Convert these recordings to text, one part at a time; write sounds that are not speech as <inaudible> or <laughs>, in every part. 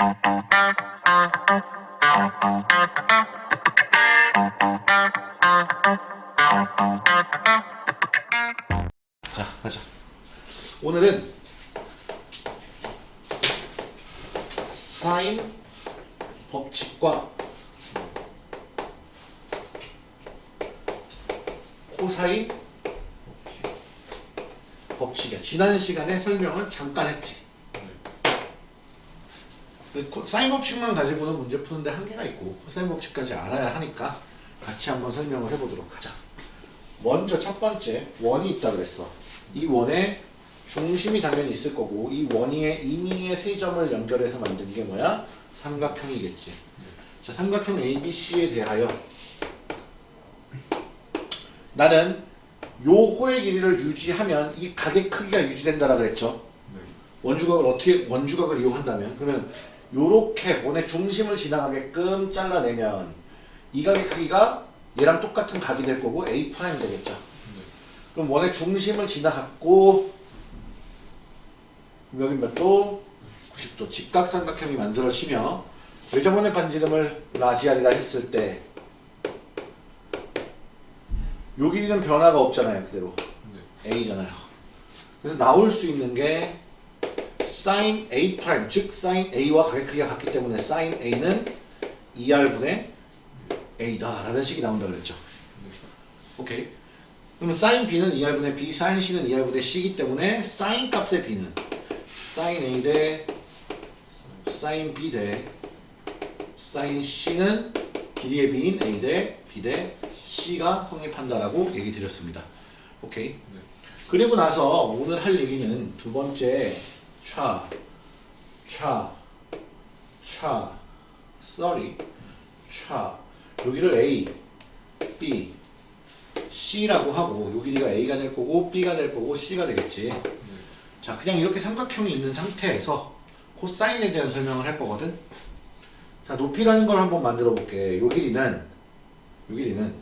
자, 가자. 오늘은 사인 법칙과 코사인 법칙이야. 지난 시간에 설명을 잠깐 했지. 사인 법칙만 가지고는 문제 푸는데 한계가 있고 코사인 법칙까지 알아야 하니까 같이 한번 설명을 해보도록 하자. 먼저 첫 번째 원이 있다 그랬어. 이 원에 중심이 당연히 있을 거고 이 원위의 임의의 세 점을 연결해서 만든 게 뭐야? 삼각형이겠지. 자, 삼각형 ABC에 대하여 나는 요 호의 길이를 유지하면 이 각의 크기가 유지된다라 그랬죠. 원주각을 어떻게 원주각을 이용한다면 그러면 요렇게 원의 중심을 지나가게끔 잘라내면 이 각의 크기가 얘랑 똑같은 각이 될 거고 A 프라임 되겠죠. 그럼 원의 중심을 지나갔고 여기 몇 도? 90도 직각삼각형이 만들어지며 외접원의 반지름을 large R이라 했을 때 요 길이는 변화가 없잖아요 그대로 A잖아요 그래서 나올 수 있는 게 sin A 즉 sin A와 각의 크기가 같기 때문에 sin A는 2R분의 A다 라는 식이 나온다 그랬죠 오케이 그러면 sin B는 2R분의 B, sin C는 2R분의 C이기 때문에 sin 값의 B는 sin A 대 sin B 대 sin C는 길이의 B인 A 대 B 대 C가 성립한다라고 얘기 드렸습니다. 오케이. 그리고 나서 오늘 할 얘기는 두 번째 차, 차, 차, sorry, 차. 여기를 A, B, C라고 하고 요 길이가 A가 될 거고 B가 될 거고 C가 되겠지. 자, 그냥 이렇게 삼각형이 있는 상태에서 코사인에 대한 설명을 할 거거든. 자, 높이라는 걸 한번 만들어 볼게. 요 길이는 요 길이는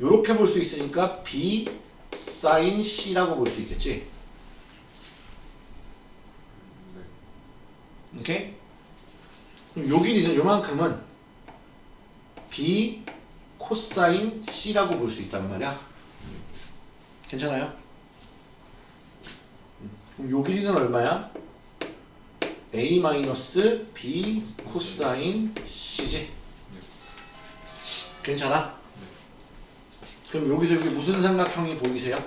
요렇게 볼 수 있으니까 B 사인 C라고 볼 수 있겠지. 오케이? 그럼 요 길이는 요만큼은 B 코사인 C라고 볼 수 있단 말이야. 괜찮아요? 그럼 요 길이는 얼마야? A 마이너스 B 코사인 C지. 괜찮아? 그럼 여기서 여기 무슨 삼각형이 보이세요?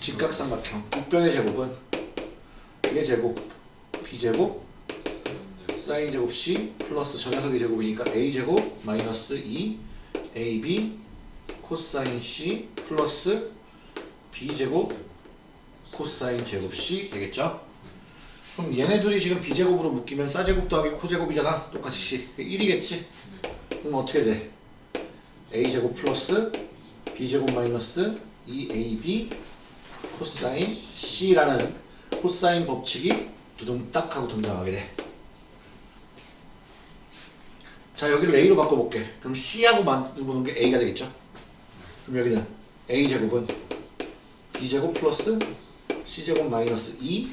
직각삼각형. 국변의 제곱은 얘 제곱, B 제곱, 사인 제곱 C 플러스 저 녀석의 제곱이니까 A 제곱 마이너스 2 AB 코사인 C 플러스 B 제곱 코사인 제곱 C 되겠죠? 그럼 얘네들이 지금 B제곱으로 묶이면 싸제곱 더하기 코제곱이잖아 똑같이 C 1이겠지? 그럼 어떻게 돼? A제곱 플러스 B제곱 마이너스 2AB 코사인 C라는 코사인 법칙이 두둥 딱 하고 등장하게 돼. 자 여기를 A로 바꿔볼게. 그럼 C하고 마주보는 게 A가 되겠죠? 그럼 여기는 A제곱은 B제곱 플러스 C제곱 마이너스 2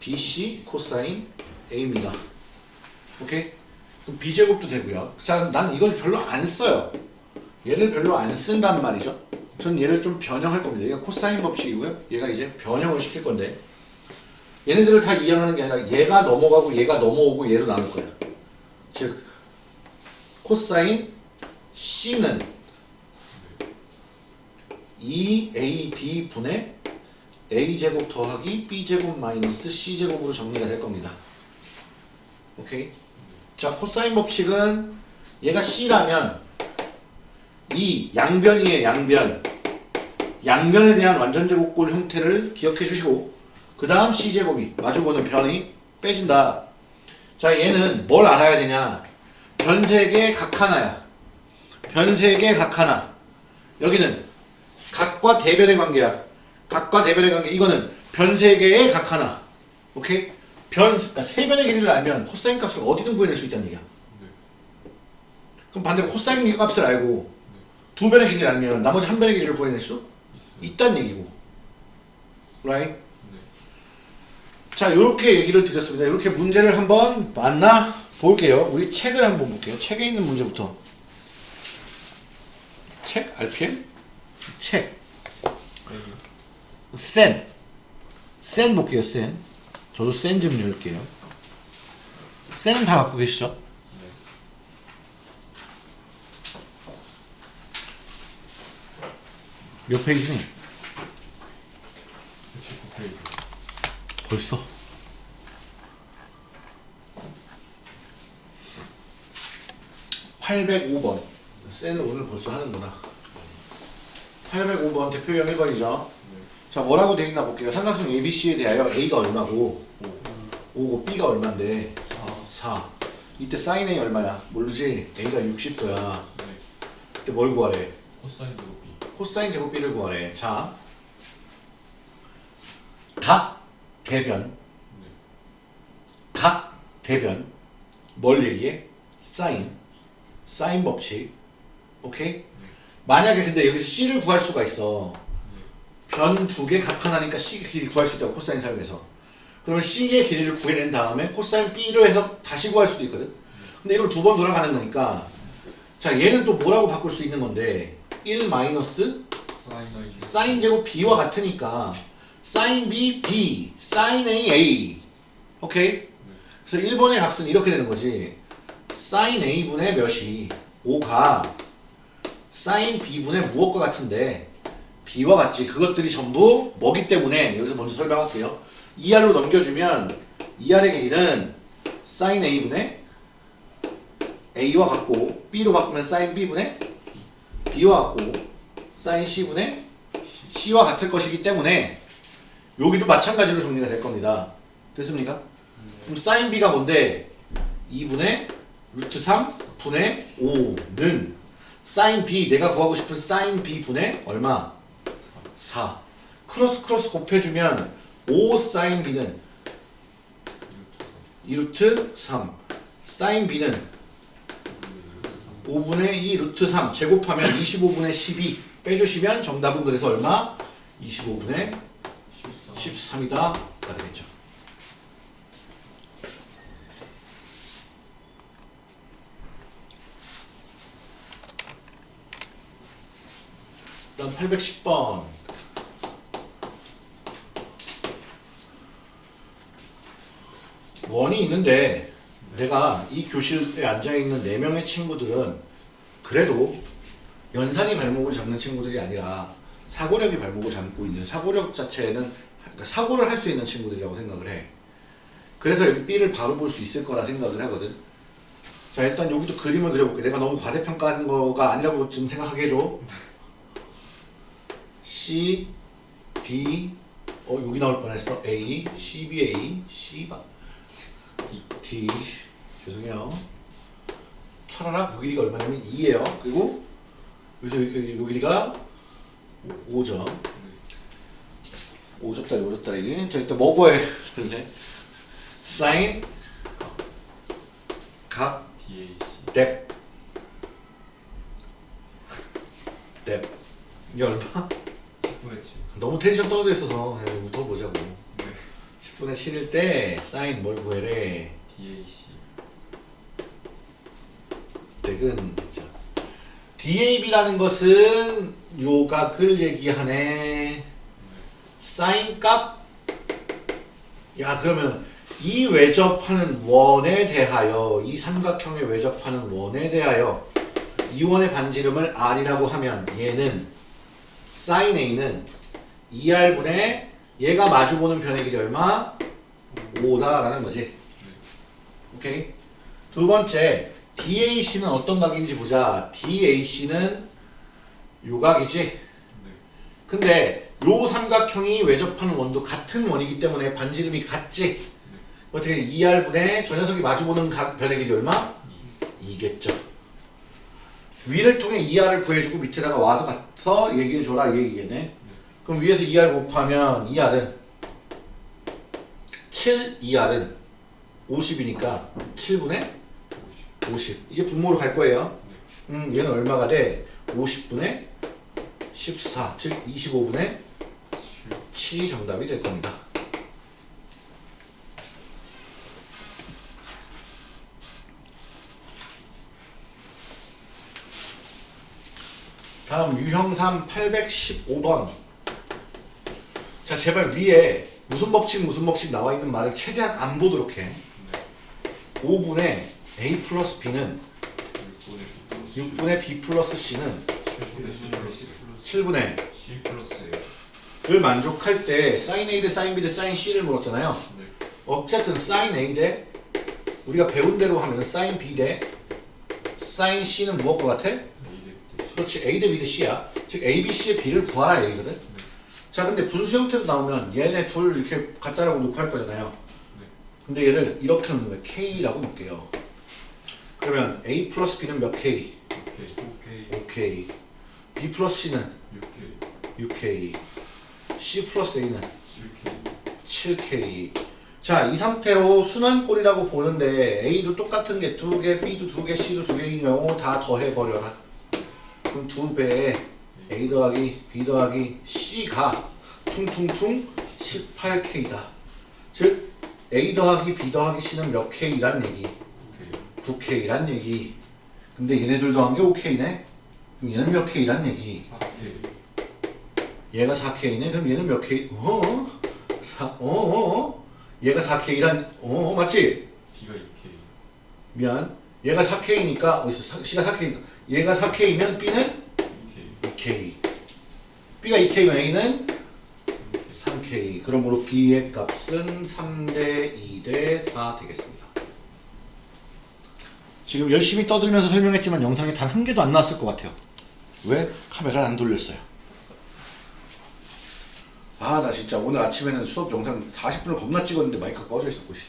BC 코사인 A입니다. 오케이? 그럼 B제곱도 되고요. 자, 난 이걸 별로 안 써요. 얘를 별로 안 쓴단 말이죠. 전 얘를 좀 변형할 겁니다. 얘가 코사인 법칙이고요. 얘가 이제 변형을 시킬 건데 얘네들을 다 이해하는 게 아니라 얘가 넘어가고 얘가 넘어오고 얘로 나눌 거야. 즉 코사인 C는 2AB 분의 A제곱 더하기 B제곱 마이너스 C제곱으로 정리가 될 겁니다. 오케이? 자, 코사인 법칙은 얘가 C라면 이 양변이에요, 양변. 양변에 대한 완전제곱골 형태를 기억해 주시고 그 다음 C제곱이 마주보는 변이 빼진다. 자, 얘는 뭘 알아야 되냐? 변색의 각 하나야. 변색의 각 하나. 여기는 각과 대변의 관계야. 각과 대변의 관계. 이거는 변세개의 각 하나. 오케이? 변, 그러니까 세 변의 길이를 알면 코사인 값을 어디든 구해낼 수 있다는 얘기야. 그럼 반대로 코사인 값을 알고 두 변의 길이를 알면 나머지 한 변의 길이를 구해낼 수 있다는 얘기고. right? 자, 이렇게 얘기를 드렸습니다. 이렇게 문제를 한번 만나 볼게요. 우리 책을 한번 볼게요. 책에 있는 문제부터. 책? RPM? 책. 센. 센 볼게요, 센. 저도 센 좀 열게요. 센은 다 갖고 계시죠? 몇 페이지니? 벌써? (805번) 쌤은 오늘 벌써 하는구나. (805번) 대표형 1번이죠. 자 뭐라고 되어 있나 볼게요. 삼각형 ABC에 대하여 A가 얼마고 5고 B가 얼마인데? 4 이때 사인 A 얼마야? 모르지? A가 60도야. 이때 뭘 구하래? 코사인 제곱이 코사인 제곱 B를 구하래. 자. 각 대변. 각 대변. 뭘 얘기해? 사인. 사인 법칙. 오케이? 만약에 근데 여기서 C를 구할 수가 있어. 변 두 개 각 하나니까 C 길이 구할 수 있다고 코사인 사용해서. 그러면 C의 길이를 구해낸 다음에 코사인 B로 해서 다시 구할 수도 있거든. 근데 이걸 두 번 돌아가는 거니까. 자 얘는 또 뭐라고 바꿀 수 있는 건데? 1 마이너스 사인 제곱 B와 같으니까 사인 B, B, 사인 A, A. 오케이? 그래서 1번의 값은 이렇게 되는 거지. 사인 A분의 몇이? 5가. 사인 B분의 무엇과 같은데? B와 같지. 그것들이 전부 뭐기 때문에? 여기서 먼저 설명할게요. 2R로 넘겨주면 2R의 길이는 사인 A분의 A와 같고 B로 바꾸면 사인 B분의 B와 같고 사인 C분의 C와 같을 것이기 때문에 여기도 마찬가지로 정리가 될 겁니다. 됐습니까? 그럼 사인 B가 뭔데? 2분의 루트 3 분의 5는 사인 B 내가 구하고 싶은 사인 B 분의 얼마? 4 크로스 크로스 곱해주면 5 사인 B는 2루트 3 사인 B는 5분의 2 루트 3 제곱하면 25분의 12 빼주시면 정답은 그래서 얼마? 25분의 14 13이다 가 되겠죠. 다음 810번 원이 있는데 내가 이 교실에 앉아있는 4명의 친구들은 그래도 연산이 발목을 잡는 친구들이 아니라 사고력이 발목을 잡고 있는 사고력 자체는 그러니까 사고를 할 수 있는 친구들이라고 생각을 해. 그래서 여기 B를 바로 볼 수 있을 거라 생각을 하거든. 자 일단 여기도 그림을 그려볼게. 내가 너무 과대평가하는 거가 아니라고 좀 생각하게 해줘. C, B, 어 여기 나올 뻔했어. A, C, B, A, C, 바, D. 죄송해요. 차라락 요 길이가 얼마냐면 2예요. 그리고 여기 요 길이가 5점. 5점짜리 5점짜리. 자 일단 뭐 구해 할래? 사인. 각. 뎁. 뎁. 이게 얼마? 10분의 7 너무 텐션 떨어져 있어서 그냥 웃어보자고. 네 10분의 7일 때 사인 뭘 구해래? DAC 뎁은 자, DAB라는 것은 요각을 얘기하네 사인 값? 야 그러면 이 외접하는 원에 대하여 이 삼각형에 외접하는 원에 대하여 이 원의 반지름을 R이라고 하면 얘는 사인 A는 2R분의 얘가 마주보는 변의 길이 얼마? 5다라는 거지 오케이 두 번째 DAC는 어떤 각인지 보자 DAC는 요각이지 네 근데 요 삼각형이 외접하는 원도 같은 원이기 때문에 반지름이 같지. 어떻게 2R분의 저 녀석이 마주보는 각 변의 길이 얼마? 2겠죠. 위를 통해 2R을 구해주고 밑에다가 와서 가서 얘기해줘라 이 얘기겠네. 그럼 위에서 2R 곱하면 2R은 7, 2R은 50이니까 7분의 50. 이게 분모로 갈 거예요. 음, 얘는 얼마가 돼? 50분의 14, 즉 25분의 것이 정답이 될 겁니다. 다음 유형삼 815번 자 제발 위에 무슨 법칙 무슨 법칙 나와 있는 말을 최대한 안 보도록 해 5분의 A 플러스 B는 6분의 B 플러스 C는 7분의 C 플러스 A 를 만족할 때 sin a 대 sin b 대 sin c를 물었잖아요. 네. 어쨌든 sin a 대 우리가 배운 대로 하면 sin b 대 sin c는 무엇과 같아? A 대 그렇지 a 대 b 대 c야. 즉 a, b, c의 b를 구하라 얘기거든. 자 근데 분수 형태로 나오면 얘네 둘 이렇게 갖다라고 놓고 할 거잖아요. 근데 얘를 이렇게 놓는 거예요. k라고 놓을게요. 그러면 a 플러스 b는 몇 k? 오케이 5k. b 플러스 c는 6K 6k. C 플러스 a는 7K 7K. 자, 이 상태로 순환꼴이라고 보는데 A도 똑같은 게 두 개, B도 두 개, C도 두 개인 경우 다 더해버려라. 그럼 두 배에 A 더하기 B 더하기 C가 퉁퉁퉁 18K다. 즉 A 더하기 B 더하기 C는 몇 K란 얘기? 오케이 9K란 얘기. 근데 얘네들 더한 게 5K네? 그럼 얘는 몇 K란 얘기? 4K 얘가 4K네? 그럼 얘는 몇 K? 어? 4, 어, 어, 어? 얘가 4K란, 어, 맞지? B가 2K 미안. 얘가 4K니까, 어디서, C가 4K니까. 얘가 4K면 B는 2K 2K. B가 2K면 A는 3K. 그러므로 B의 값은 3대 2대 4 되겠습니다. 지금 열심히 떠들면서 설명했지만 영상에 단한 개도 안 나왔을 것 같아요. 왜? 카메라를 안 돌렸어요. 아, 나 진짜 오늘 아침에는 수업 영상 40분을 겁나 찍었는데 마이크가 꺼져 있었고, 씨.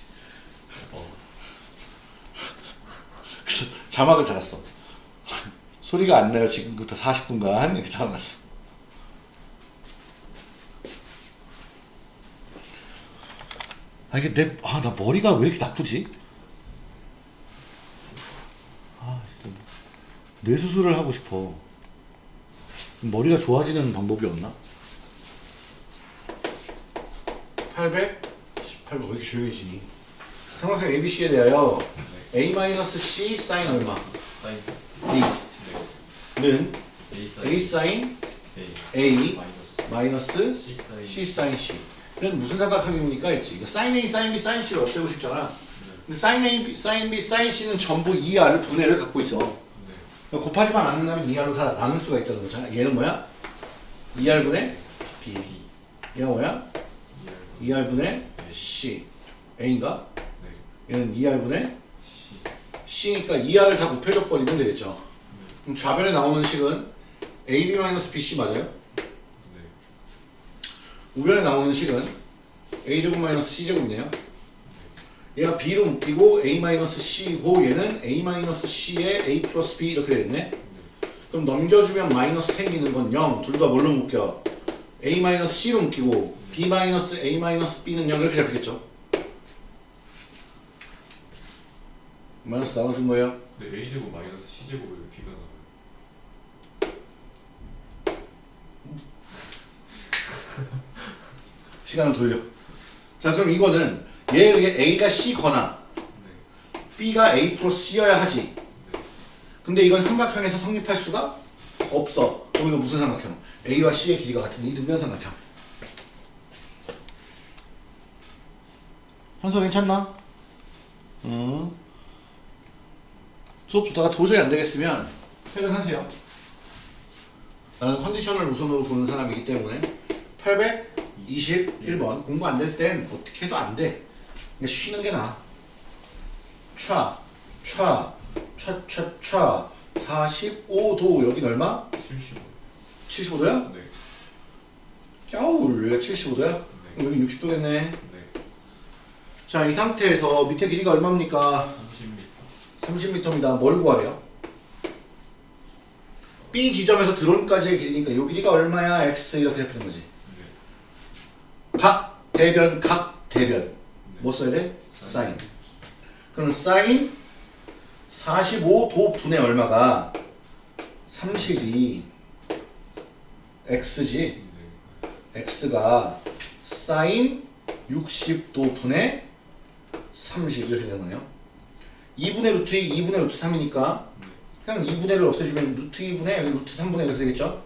그래서 자막을 달았어. 소리가 안 나요. 지금부터 40분간 이렇게 달아놨어. 아 이게 내 아 나 머리가 왜 이렇게 나쁘지? 아 진짜 뇌 수술을 하고 싶어. 머리가 좋아지는 방법이 없나? 800? 18번 왜 이렇게 조용해지니? 삼각형 ABC에 대하여 A-C 사인 얼마? 사인 B는 네 A 사인 A 사인 A A 마이너스 C 사인 C 사인 C. 이건 무슨 삼각형입니까? 했지. 사인 A, 사인 B, 사인 C를 없애고 싶잖아. 근데 사인 A, B, 사인 B, 사인 C는 전부 2R을 분해를 갖고 있어. 네 곱하지만 않는다면 2R로 다 나눌 수가 있다는 거잖아. 얘는 뭐야? 2R분의 B. B 얘가 뭐야? 2R 2R분의 C. A인가? 네 얘는 2R분의 C C니까 2R을 다 곱해줘 버리면 되겠죠. 그럼 좌변에 나오는 식은 AB-BC 맞아요? 네 우변에 나오는 식은 a제곱 마이너스 c제곱이네요. 얘가 b로 묶이고 a 마이너스 c고 얘는 a 마이너스 c에 a 플러스 b 이렇게 되겠네. 그럼 넘겨주면 마이너스 생기는 건 0. 둘 다 뭘로 묶여? a 마이너스 c로 묶이고 b 마이너스 a 마이너스 b는 0 이렇게 잡히겠죠. 마이너스 나눠준 거예요. 네 A 제곱 마이너스 C 제곱에 왜 B가 나와요? <laughs> 시간을 돌려. 자 그럼 이거는 얘에 의해 a가 c거나 네 b가 a 플러스 c여야 하지. 근데 이건 삼각형에서 성립할 수가 없어. 그럼 이거 무슨 삼각형? A와 C의 길이가 같은 이등변 삼각형. 현서 괜찮나? 응. 수업 듣다가 도저히 안 되겠으면 퇴근하세요. 나는 컨디션을 우선으로 보는 사람이기 때문에 821번 공부 안 될 땐 어떻게 해도 안 돼. 그냥 쉬는 게 나아. 촤, 촤, 촤촤촤 45도 여긴 얼마? 75 75도야? 네 짜울 여기가 75도야? 네 여기 60도겠네 네 자 이 상태에서 밑에 길이가 얼마입니까? 30m 30m입니다 뭘 구하래요? B 지점에서 드론까지의 길이니까 이 길이가 얼마야? X 이렇게 잡히는 거지 네 각 대변 각 대변 네. 뭐 써야 돼? 사인 그럼 사인 45도 분의 얼마가 32 X지 네 X가 사인 60도 분의 30 이렇게 되는 거예요 2분의 루트 2, 2분의 루트 3이니까 그냥 2분의 1을 없애주면 루트 2분의 여기 루트 3분의 1 이렇게 되겠죠?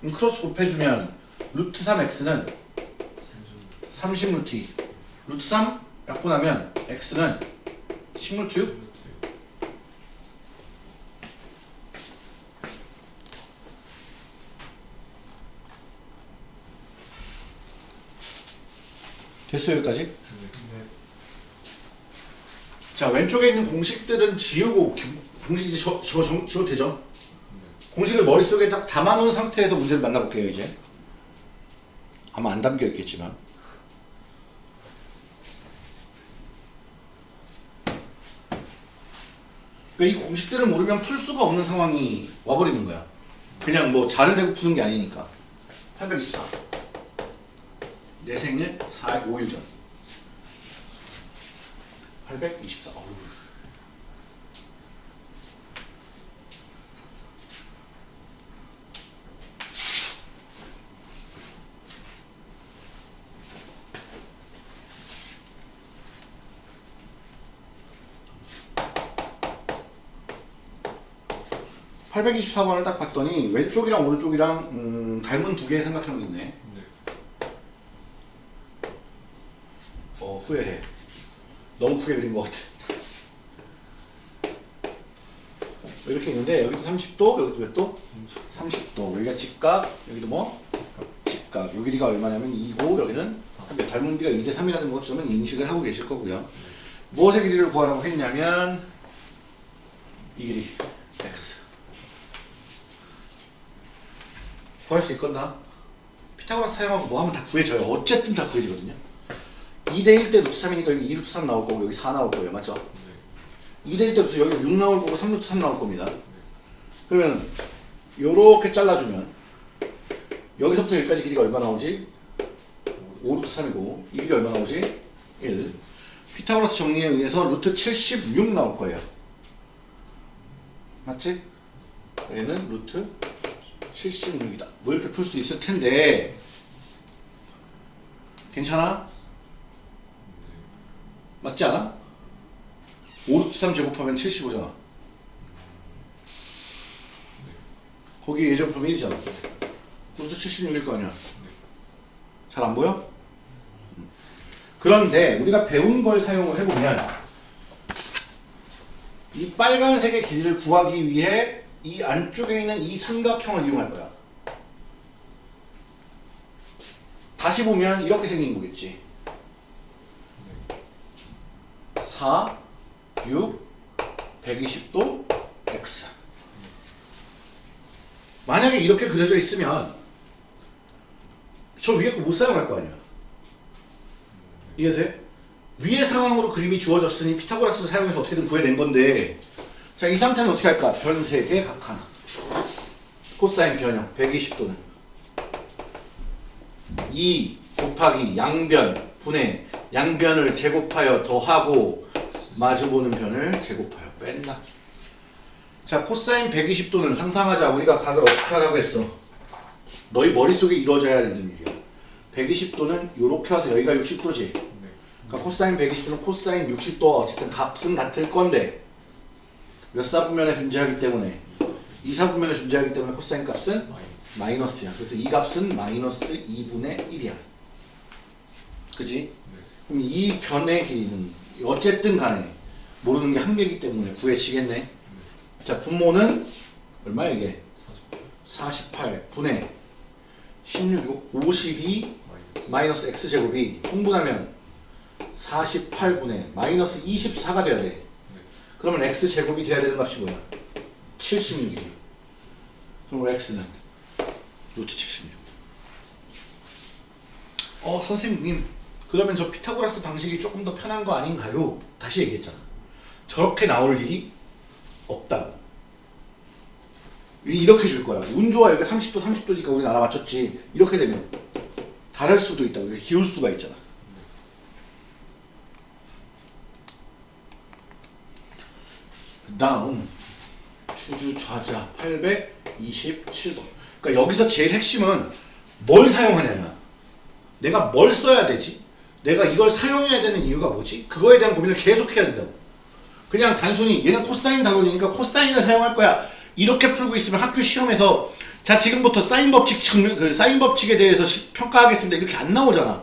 그럼 크로스 곱해주면 루트 3x는 30 루트 2 루트 3 약분하면 x는 10 루트 6 됐어요 여기까지? 자 왼쪽에 있는 공식들은 지우고 기- 공식 이제 저, 저, 정, 지워도 되죠? 공식을 머릿속에 딱 담아놓은 상태에서 문제를 만나볼게요 이제. 아마 안 담겨 있겠지만. 그러니까 이 공식들을 모르면 풀 수가 없는 상황이 와버리는 거야. 그냥 뭐 자를 대고 푸는 게 아니니까. 824내 생일 4일 5일 전 824 어우. (824번을) 딱 봤더니 왼쪽이랑 오른쪽이랑 음, 닮은 두개 생각한 게 있네. 어 후회해 너무 크게 그린 것 같아. 이렇게 있는데 여기도 30도 여기도 몇 도? 30도. 여기가 직각 여기도 뭐? 직각 요 길이가 얼마냐면 2고 여기는 몇 닮은 길이가 2대 3이라는 것쯤은 인식을 하고 계실 거고요. 무엇의 길이를 구하라고 했냐면 이 길이 x. 구할 수 있건가? 피타고라스 사용하고 뭐 하면 다 구해져요. 어쨌든 다 구해지거든요 2대 1대 루트 3이니까 여기 2 루트 3 나올 거고 여기 4 나올 거예요. 맞죠? 2대 1대 루트 여기 6 나올 거고 3 루트 3 나올 겁니다. 그러면 요렇게 잘라주면 여기서부터 여기까지 길이가 얼마 나오지? 5 루트 3이고 이 길이 얼마 나오지? 1 피타고라스 정리에 의해서 루트 76 나올 거예요. 맞지? 얘는 루트 76이다. 뭐 이렇게 풀 수 있을 텐데 괜찮아? 맞지 않아? 5루트 3 제곱하면 75잖아. 거기 예제곱하면 1이잖아. 루트 76일 거 아니야. 잘 안 보여? 음. 그런데 우리가 배운 걸 사용을 해보면 이 빨간색의 길이를 구하기 위해 이 안쪽에 있는 이 삼각형을 이용할 거야. 다시 보면 이렇게 생긴 거겠지. 4, 6, 120도 x. 만약에 이렇게 그려져 있으면 저 위에 거 못 사용할 거 아니야. 이해돼? 위의 상황으로 그림이 주어졌으니 피타고라스 사용해서 어떻게든 구해낸 건데 자, 이 상태는 어떻게 할까? 변 3개 각 하나. 코사인 변형 120도는 2 곱하기 양변 분의 양변을 제곱하여 더하고 마주보는 변을 제곱하여 뺀다. 자, 코사인 120도는 상상하자. 우리가 각을 어떻게 하라고 했어? 너희 머릿속에 이루어져야 되는 일이야. 120도는 이렇게 와서 여기가 60도지. 그러니까 코사인 120도는 코사인 60도 어쨌든 값은 같을 건데 몇 사분면에 존재하기 때문에 2사분면에 존재하기 때문에 코사인 값은 마이너스야. 그래서 이 값은 마이너스 2분의 1이야. 그지? 그럼 이 변의 길이는 어쨌든 간에 모르는 게 한 개이기 때문에 구해지겠네. 자, 분모는 얼마야 이게? 48 분의 16이고 52 마이너스 x제곱이 통분하면 48분의 마이너스 24가 돼야 돼. 그러면 x제곱이 돼야 되는 값이 뭐야? 76이지. 그럼 x는 루트 76. 어 선생님 그러면 저 피타고라스 방식이 조금 더 편한 거 아닌가요? 다시 얘기했잖아. 저렇게 나올 일이 없다고. 이- 이렇게 줄 거라고. 운 좋아 여기 30도 30도니까 우리 나라 맞췄지. 이렇게 되면 다를 수도 있다고. 이렇게 기울 수가 있잖아. 그 다음 주주 좌자 827번. 그러니까 여기서 제일 핵심은 뭘 사용하냐냐. 내가 뭘 써야 되지? 내가 이걸 사용해야 되는 이유가 뭐지? 그거에 대한 고민을 계속 해야 된다고. 그냥 단순히 얘는 코사인 단원이니까 코사인을 사용할 거야. 이렇게 풀고 있으면 학교 시험에서 자 지금부터 사인 법칙 그 사인 법칙에 대해서 시- 평가하겠습니다. 이렇게 안 나오잖아.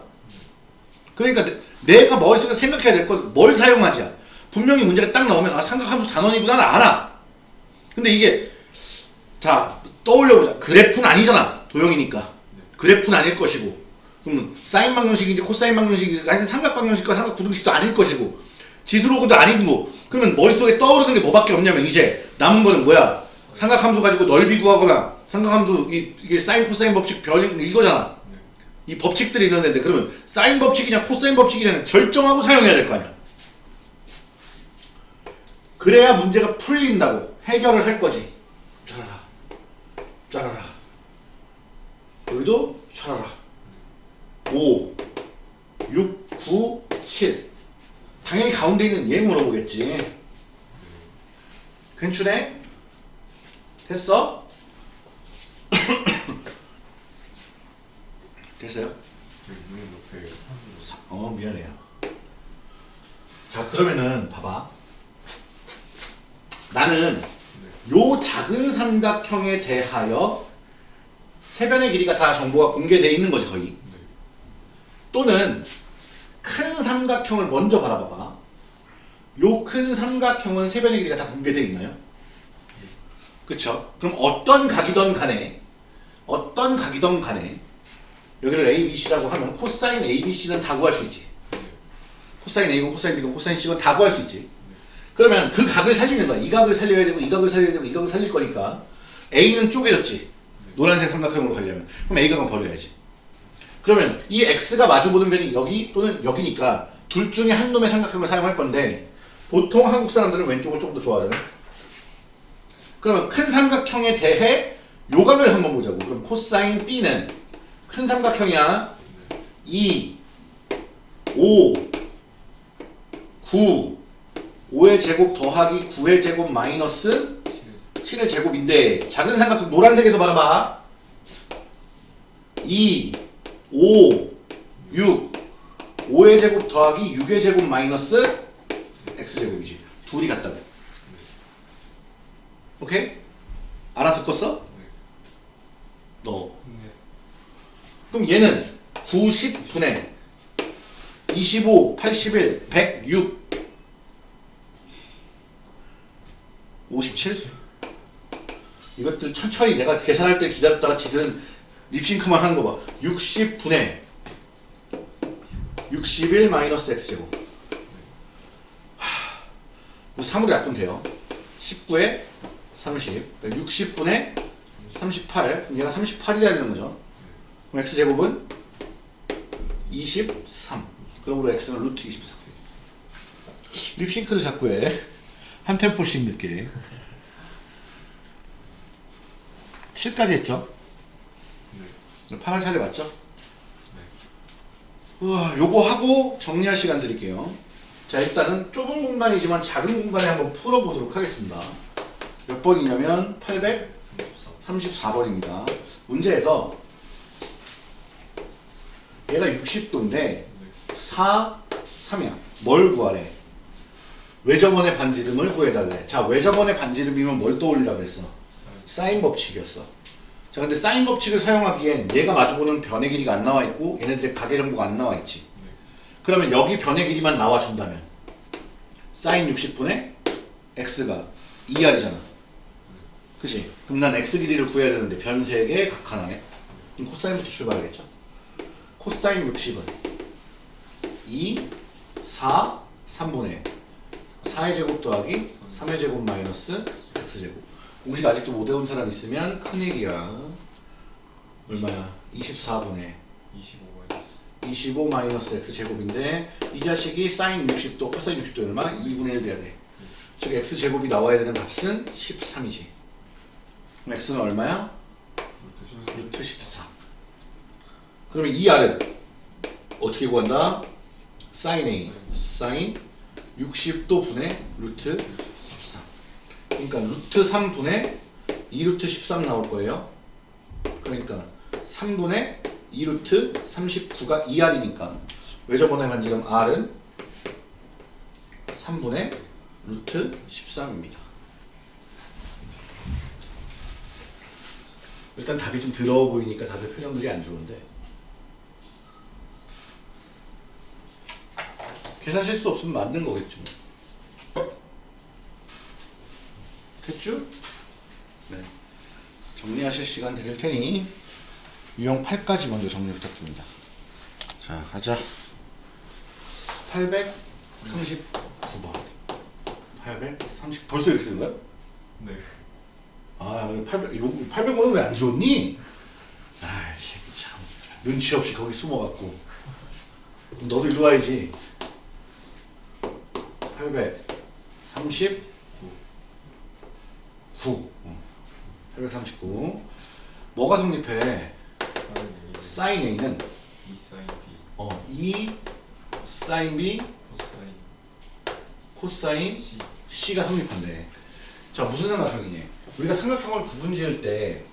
그러니까 내- 내가 머릿속에 생각해야 될 건 뭘 사용하지야. 분명히 문제가 딱 나오면 아 삼각함수 단원이구나는 알아. 근데 이게 자 떠올려보자. 그래프는 아니잖아. 도형이니까. 그래프는 아닐 것이고. 그러면 사인 방정식인지 코사인 방정식인지 하여튼 삼각 방정식과 삼각 부등식도 아닐 것이고 지수로그도 아니고 그러면 머릿속에 떠오르는 게 뭐밖에 없냐면 이제 남은 거는 뭐야? 삼각함수 가지고 넓이 구하거나 삼각함수 이, 이게 사인 코사인 법칙 변이 이거잖아. 이 법칙들이 있는데 그러면 사인 법칙이냐 코사인 법칙이냐 결정하고 사용해야 될 거 아니야. 그래야 문제가 풀린다고 해결을 할 거지. 짜라라, 짜라라. 여기도 촤라라. 5, 6, 9, 7. 당연히 가운데 있는 얘 물어보겠지. 괜찮네? 됐어? <coughs> 됐어요? 어 미안해요. 자 그러면은 봐봐. 나는 요 작은 삼각형에 대하여 세변의 길이가 다 정보가 공개되어 있는 거지 거의. 또는 큰 삼각형을 먼저 바라봐봐. 요 큰 삼각형은 세변의 길이가 다 공개되어 있나요? 그쵸? 그럼 어떤 각이던 간에 어떤 각이던 간에 여기를 ABC라고 하면 코사인 ABC는 다 구할 수 있지. 코사인 A건 코사인 B건 코사인 C건 다 구할 수 있지. 그러면 그 각을 살리는 거야. 이 각을 살려야 되고 이 각을 살려야 되고 이 각을 살릴 거니까 A는 쪼개졌지. 노란색 삼각형으로 가려면 그럼 A 각은 버려야지. 그러면 이 X가 마주보는 변이 여기 또는 여기니까 둘 중에 한 놈의 삼각형을 사용할 건데 보통 한국 사람들은 왼쪽을 조금 더 좋아하잖아. 그러면 큰 삼각형에 대해 요각을 한번 보자고. 그럼 코사인 B는 큰 삼각형이야. 2, 5, 9, 5의 제곱 더하기 9의 제곱 마이너스 7의 제곱인데 작은 삼각형 노란색에서 봐봐. 2, 5, 6, 5의 제곱 더하기 6의 제곱 마이너스 x제곱이지. 둘이 같다고. 오케이? 알아듣겠어? 너. 그럼 얘는 90분의 25, 81, 106, 57? 이것들 천천히 내가 계산할 때 기다렸다가 지들은 립싱크만 하는 거 봐. 60분의 61 마이너스 x제곱. 하, 3으로 약분 돼요. 19에 30. 60분의 38. 그럼 얘가 38이 돼야 되는 거죠. 그럼 x제곱은 23. 그러므로 x는 루트 23. 립싱크도 자꾸 해. 한 템포씩 늦게. 7까지 했죠? 파란 차례 맞죠? 우와, 요거 하고 정리할 시간 드릴게요. 자, 일단은 좁은 공간이지만 작은 공간에 한번 풀어보도록 하겠습니다. 몇 번이냐면 834번입니다. 문제에서 얘가 60도인데 4, 3이야. 뭘 구하래? 외접원의 반지름을 구해달래. 자, 외접원의 반지름이면 뭘 떠올리라 그랬어? 사인 법칙이었어. 자, 근데 사인 법칙을 사용하기엔 얘가 마주보는 변의 길이가 안 나와 있고 얘네들의 가계 정보가 안 나와 있지. 그러면 여기 변의 길이만 나와 준다면 사인 60분의 x가 2r이잖아. 그치? 그럼 난 x 길이를 구해야 되는데 변색의 각 하나네. 그럼 코사인부터 출발하겠죠? 코사인 60은 2, 4, 3분의 4의 제곱 더하기 3의 제곱 마이너스 x제곱 공식 아직도 못 외운 사람 있으면 큰일이야 얼마야? 24분의 25 마이너스 x제곱인데 이 자식이 사인 60도, 코사인 60도 얼마? 2분의 1 돼야 돼 즉 x제곱이 나와야 되는 값은 13이지 그럼 x는 얼마야? 루트 14 그러면 이 r은 어떻게 구한다? 사인 a 사인 60도 분의 루트 13 그러니까 루트 3분의 2루트 13 나올 거예요 그러니까 3분의 2루트 39가 2r이니까 외접원의 반 지름 r은 3분의 루트 13입니다. 일단 답이 좀 더러워 보이니까 다들 표정들이 안 좋은데 계산 실수 없으면 맞는 거겠죠. 뭐. 됐죠? 네. 정리하실 시간 드릴 테니 유형 8까지 먼저 정리 부탁드립니다. 자, 가자. 839번. 830 벌써 이렇게 된 거야? 네. 아, 800, 800원은 왜안 줬니? 아 이, 새끼 참. 눈치 없이 거기 숨어 갖고. 그럼 너도 일로 와야지. 839. 9. 839. 뭐가 성립해? 사인 A는 이 사인 B 어, 2 사인 B 코사인 코사인 C C가 성립한대. 자, 무슨 삼각형이니? 우리가 삼각형을 구분 지을 때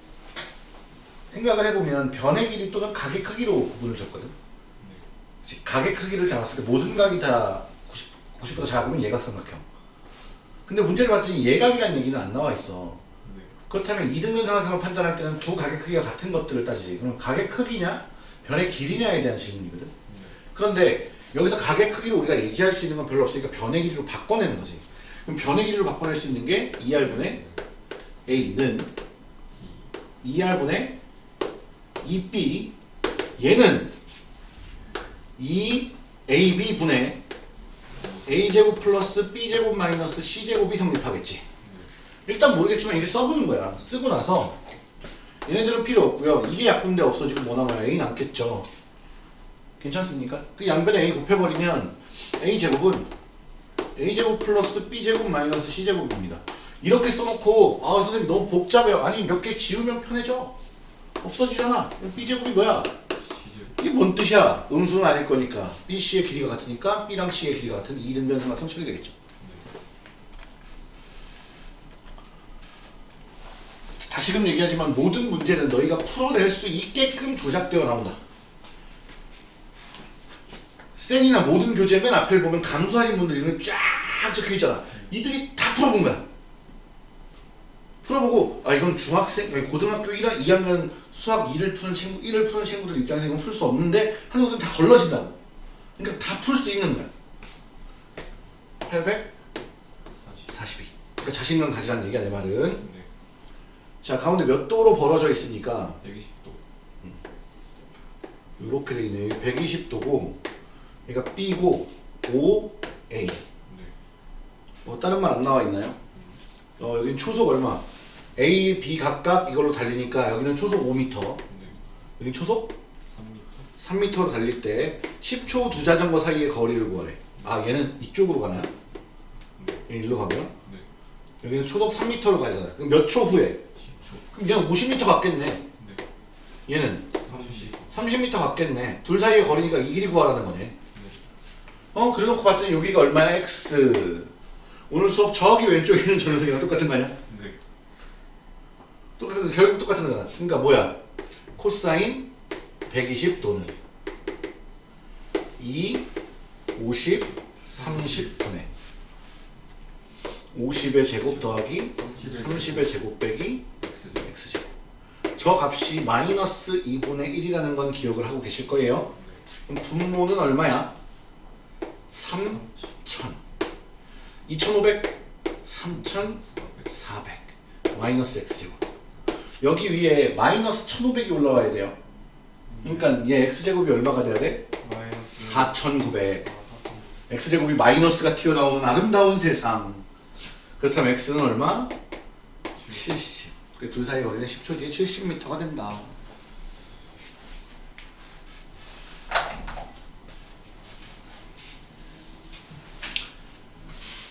생각을 해보면 변의 길이 또는 각의 크기로 구분을 줬거든. 즉, 각의 크기를 잡았을 때 모든 각이 다 90, 90보다 작으면 예각삼각형. 근데 문제를 봤더니 예각이라는 얘기는 안 나와 있어. 네. 그렇다면 이등변 삼각형을 판단할 때는 두 각의 크기가 같은 것들을 따지지. 그럼 각의 크기냐, 변의 길이냐에 대한 질문이거든. 네. 그런데 여기서 각의 크기를 우리가 얘기할 수 있는 건 별로 없으니까 변의 길이로 바꿔내는 거지. 그럼 변의 길이로 바꿔낼 수 있는 게 2r분의 a는 2r분의 2b 얘는 2ab분의 a제곱 플러스 b제곱 마이너스 c제곱이 성립하겠지. 일단 모르겠지만 이게 써보는 거야. 쓰고 나서 얘네들은 필요 없고요. 이게 약분돼 없어지고 뭐 남아요? a 남겠죠. 괜찮습니까? 그 양변에 a 곱해버리면 a 제곱은 a 제곱 플러스 b 제곱 마이너스 c 제곱입니다. 이렇게 써놓고 아 선생님 너무 복잡해요. 아니 몇 개 지우면 편해져. 없어지잖아. b 제곱이 뭐야? 이게 뭔 뜻이야? 음수는 아닐 거니까 b c의 길이가 같으니까 b랑 c의 길이가 같은 이등변 삼각형 처리되겠죠. 다시금 얘기하지만 모든 문제는 너희가 풀어낼 수 있게끔 조작되어 나온다. 센이나 모든 교재 맨 앞에 보면 감수하신 분들 이름 쫙 적혀 있잖아. 이들이 다 풀어본 거야. 풀어보고 아 이건 중학생, 고등학교 1학 2학년 수학 2를 푸는 친구, 1을 푸는 친구들 입장에서 이건 풀 수 없는데 하는 것들은 다 걸러진다고. 그러니까 다 풀 수 있는 거야. 842. 40 그러니까 자신감 가지라는 얘기야 내 말은. 네. 자 가운데 몇 도로 벌어져 있습니까? 120도 이렇게 돼 있네요. 120도고, 그러니까 B고 5 A. 네. 뭐 다른 말 안 나와 있나요? 어 여기는 초속 얼마? A, B 각각 이걸로 달리니까 여기는 초속 5m, 네. 여기 초속 3m 3m로 달릴 때 10초 두 자전거 사이의 거리를 구하래. 아 얘는 이쪽으로 가나요? 네. 얘 일로 가고요. 네. 여기는 초속 3m로 가잖아. 그럼 몇 초 후에? 10초 그럼 얘는 50m 갔겠네. 네. 얘는 30 30m 갔겠네. 둘 사이의 거리니까 이 길이 구하라는 거네. 네. 어 그래놓고 봤더니 여기가 얼마야? x 오늘 수업 저기 왼쪽에 있는 저 녀석이랑 똑같은 거 아니야? 네. 똑같은 거 결국 똑같은 거잖아 그러니까 뭐야? 코사인 120도는 2 50 30분의 50의 제곱 더하기 30의 제곱 빼기 X제곱 저 값이 마이너스 2분의 1이라는 건 기억을 하고 계실 거예요 그럼 분모는 얼마야? 3000 2500 3400 마이너스 x제곱 여기 위에 마이너스 1500이 올라와야 돼요 그러니까 얘 x제곱이 얼마가 돼야 돼? 마이너스 4900 x제곱이 마이너스가 튀어나오는 아름다운 세상 그렇다면 x는 얼마? 70. 그 둘 사이 거리는 10초 뒤에 70m가 된다.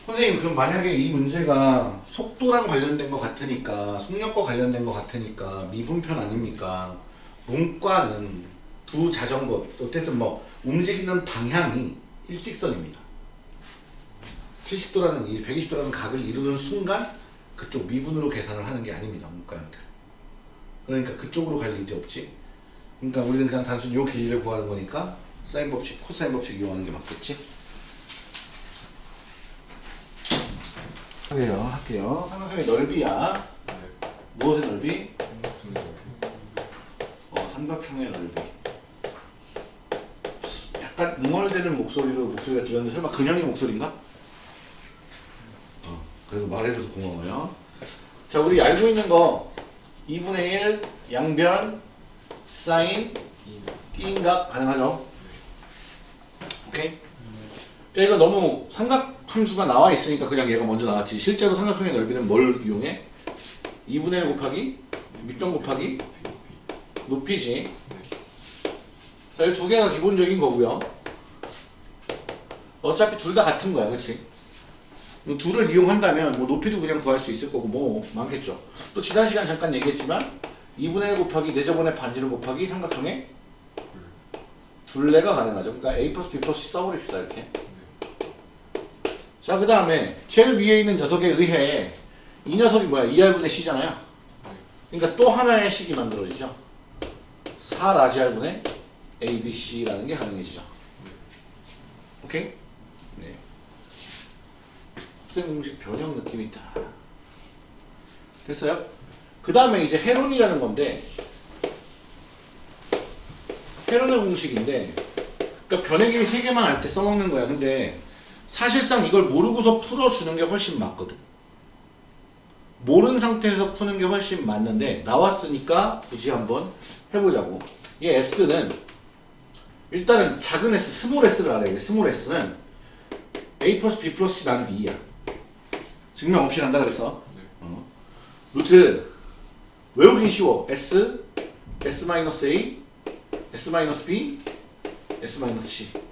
선생님 그럼 만약에 이 문제가 속도랑 관련된 것 같으니까 속력과 관련된 것 같으니까 미분편 아닙니까? 문과는 두 자전거 어쨌든 뭐 움직이는 방향이 일직선입니다. 70도라는 이 120도라는 각을 이루는 순간 그쪽 미분으로 계산을 하는 게 아닙니다. 문과형들. 그러니까 그쪽으로 갈 일이 없지. 그러니까 우리는 그냥 단순히 요 길이를 구하는 거니까 사인 법칙, 코사인 법칙 이용하는 게 맞겠지. 할게요 할게요 삼각형의 넓이야 네. 무엇의 넓이? 삼각형의 어, 삼각형의 넓이 약간 웅얼대는 목소리로 목소리가 들렸는데 설마 근영이 목소리인가? 어, 그래도 말해줘서 고마워요 자 우리 알고 있는 거 2분의 1 양변 사인 이 끼인각 가능하죠? 오케이? 자 이거 너무 삼각 함수가 나와 있으니까 그냥 얘가 먼저 나왔지 실제로 삼각형의 넓이는 뭘 이용해? 2분의 1 곱하기 밑변 곱하기 높이지 자 이 두 개가 기본적인 거고요 어차피 둘 다 같은 거야 그치? 이 둘을 이용한다면 뭐 높이도 그냥 구할 수 있을 거고 뭐 많겠죠 또 지난 시간 잠깐 얘기했지만 2분의 1 곱하기 4제곱의 반지름 곱하기 삼각형의 둘레가 가능하죠. 그러니까 A 플러스 B 플러스 써버립시다 이렇게. 자 그 다음에 제일 위에 있는 녀석에 의해 이 녀석이 뭐야? 2R분의 C잖아요. 그러니까 또 하나의 식이 만들어지죠. 4라지R분의 A, B, C라는 게 가능해지죠. 오케이? 네. 합생 공식 변형 느낌이 있다. 됐어요? 그 다음에 이제 헤론이라는 건데 헤론의 공식인데 그러니까 변의 길이 세 개만 알 때 써먹는 거야. 근데 사실상 이걸 모르고서 풀어주는 게 훨씬 맞거든. 모르는 상태에서 푸는 게 훨씬 맞는데 나왔으니까 굳이 한번 해보자고. 이 S는 일단은 작은 S, small S를 알아야 돼. small S는 A 플러스 B 플러스 C 나누기 2야. 증명 없이 간다 그랬어. 어. 루트 외우긴 쉬워. S, S 마이